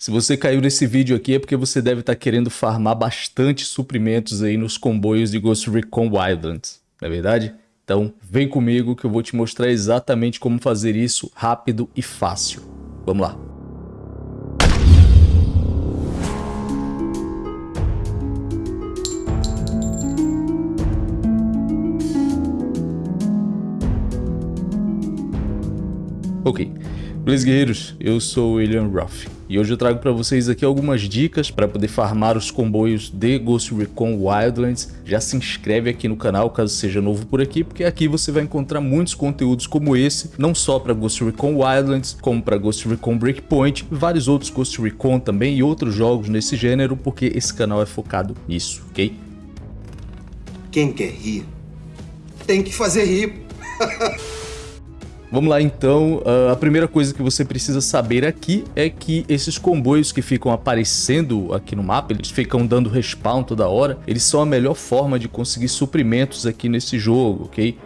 Se você caiu nesse vídeo aqui é porque você deve estar tá querendo farmar bastante suprimentos aí nos comboios de Ghost Recon Wildlands, não é verdade? Então vem comigo que eu vou te mostrar exatamente como fazer isso rápido e fácil. Vamos lá. Ok, beleza guerreiros, eu sou William Ruff. E hoje eu trago para vocês aqui algumas dicas para poder farmar os comboios de Ghost Recon Wildlands. Já se inscreve aqui no canal caso seja novo por aqui, porque aqui você vai encontrar muitos conteúdos como esse, não só para Ghost Recon Wildlands, como para Ghost Recon Breakpoint, vários outros Ghost Recon também e outros jogos nesse gênero, porque esse canal é focado nisso, ok? Quem quer rir, tem que fazer rir. Vamos lá então, uh, a primeira coisa que você precisa saber aqui é que esses comboios que ficam aparecendo aqui no mapa, eles ficam dando respawn toda hora, eles são a melhor forma de conseguir suprimentos aqui nesse jogo, ok?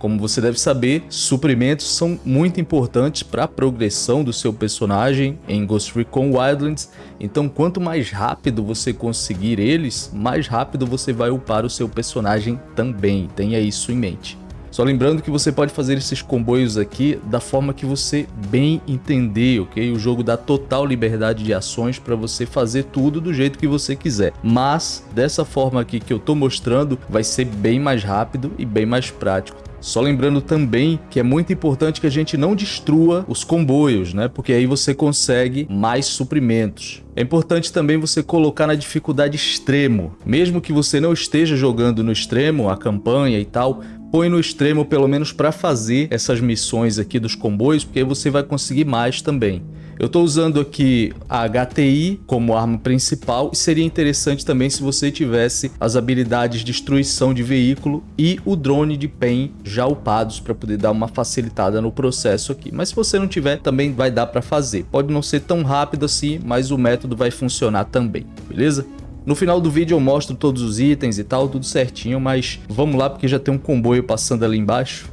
Como você deve saber, suprimentos são muito importantes para a progressão do seu personagem em Ghost Recon Wildlands, então quanto mais rápido você conseguir eles, mais rápido você vai upar o seu personagem também, tenha isso em mente. Só lembrando que você pode fazer esses comboios aqui da forma que você bem entender, ok? O jogo dá total liberdade de ações para você fazer tudo do jeito que você quiser. Mas, dessa forma aqui que eu estou mostrando, vai ser bem mais rápido e bem mais prático. Só lembrando também que é muito importante que a gente não destrua os comboios, né? Porque aí você consegue mais suprimentos. É importante também você colocar na dificuldade extremo. Mesmo que você não esteja jogando no extremo, a campanha e tal, põe no extremo pelo menos para fazer essas missões aqui dos comboios, porque aí você vai conseguir mais também. Eu estou usando aqui a HTI como arma principal e seria interessante também se você tivesse as habilidades de destruição de veículo e o drone de PEN já upados para poder dar uma facilitada no processo aqui. Mas se você não tiver, também vai dar para fazer. Pode não ser tão rápido assim, mas o método vai funcionar também, beleza? No final do vídeo eu mostro todos os itens e tal, tudo certinho, mas vamos lá porque já tem um comboio passando ali embaixo.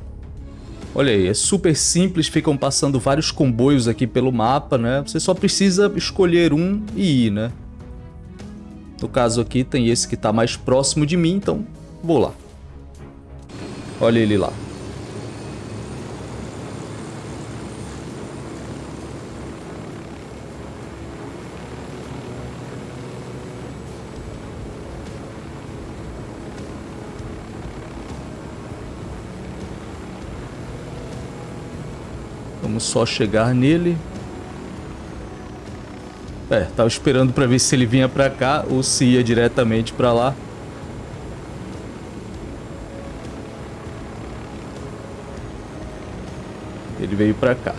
Olha aí, é super simples, ficam passando vários comboios aqui pelo mapa, né? Você só precisa escolher um e ir, né? No caso aqui tem esse que está mais próximo de mim, então vou lá. Olha ele lá. Vamos só chegar nele. É, tava esperando para ver se ele vinha para cá ou se ia diretamente para lá. Ele veio para cá.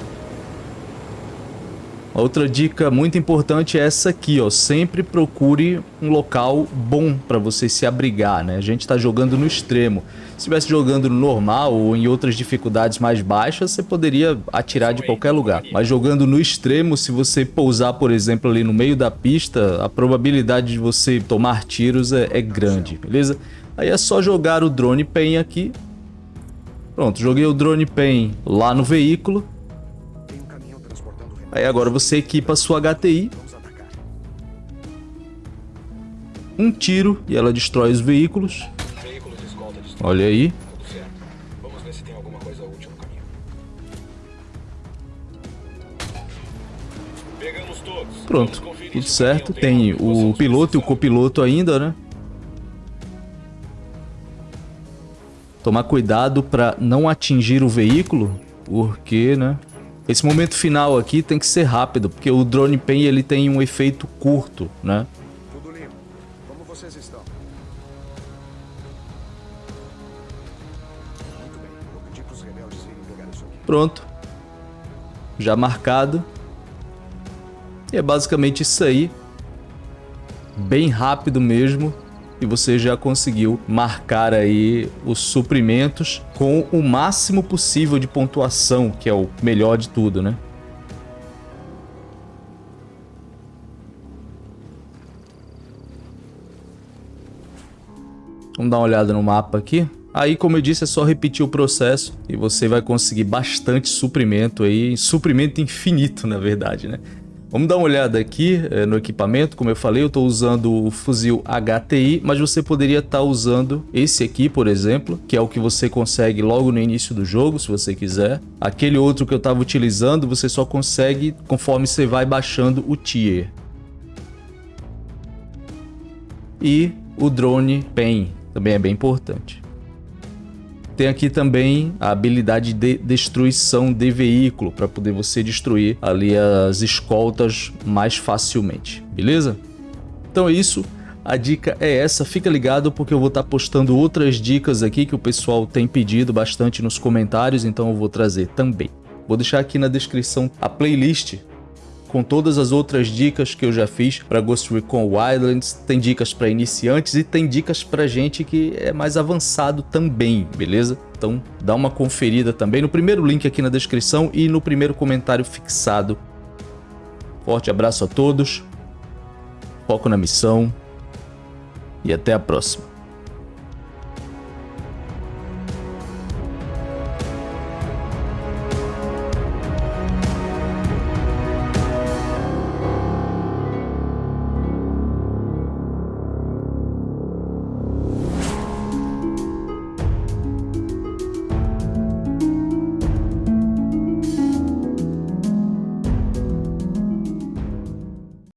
Outra dica muito importante é essa aqui, ó. Sempre procure um local bom para você se abrigar, né? A gente está jogando no extremo. Se estivesse jogando no normal ou em outras dificuldades mais baixas, você poderia atirar de qualquer lugar. Mas jogando no extremo, se você pousar, por exemplo, ali no meio da pista, a probabilidade de você tomar tiros é, é grande, beleza? Aí é só jogar o drone pen aqui. Pronto, joguei o drone pen lá no veículo Aí agora você equipa sua HTI. Um tiro e ela destrói os veículos. Olha aí. Pronto, tudo certo. Tem o piloto e o copiloto ainda, né? Tomar cuidado para não atingir o veículo, porque, né? Esse momento final aqui tem que ser rápido, porque o drone pen ele tem um efeito curto, né? Tudo limpo. Como vocês estão? Muito bem. Vou pedir para os rebeldes irem pegar isso aqui. Pronto. Já marcado. E é basicamente isso aí. Bem rápido mesmo e você já conseguiu marcar aí os suprimentos com o máximo possível de pontuação, que é o melhor de tudo, né? Vamos dar uma olhada no mapa aqui. Aí, como eu disse, é só repetir o processo e você vai conseguir bastante suprimento aí, suprimento infinito, na verdade, né? Vamos dar uma olhada aqui é, no equipamento, como eu falei, eu estou usando o fuzil HTI, mas você poderia estar tá usando esse aqui, por exemplo, que é o que você consegue logo no início do jogo, se você quiser. Aquele outro que eu estava utilizando, você só consegue conforme você vai baixando o tier. E o drone PEN, também é bem importante. Tem aqui também a habilidade de destruição de veículo, para poder você destruir ali as escoltas mais facilmente, beleza? Então é isso, a dica é essa, fica ligado porque eu vou estar tá postando outras dicas aqui que o pessoal tem pedido bastante nos comentários, então eu vou trazer também. Vou deixar aqui na descrição a playlist com todas as outras dicas que eu já fiz para Ghost Recon Wildlands, tem dicas para iniciantes e tem dicas para gente que é mais avançado também, beleza? Então dá uma conferida também no primeiro link aqui na descrição e no primeiro comentário fixado. Forte abraço a todos, foco na missão e até a próxima.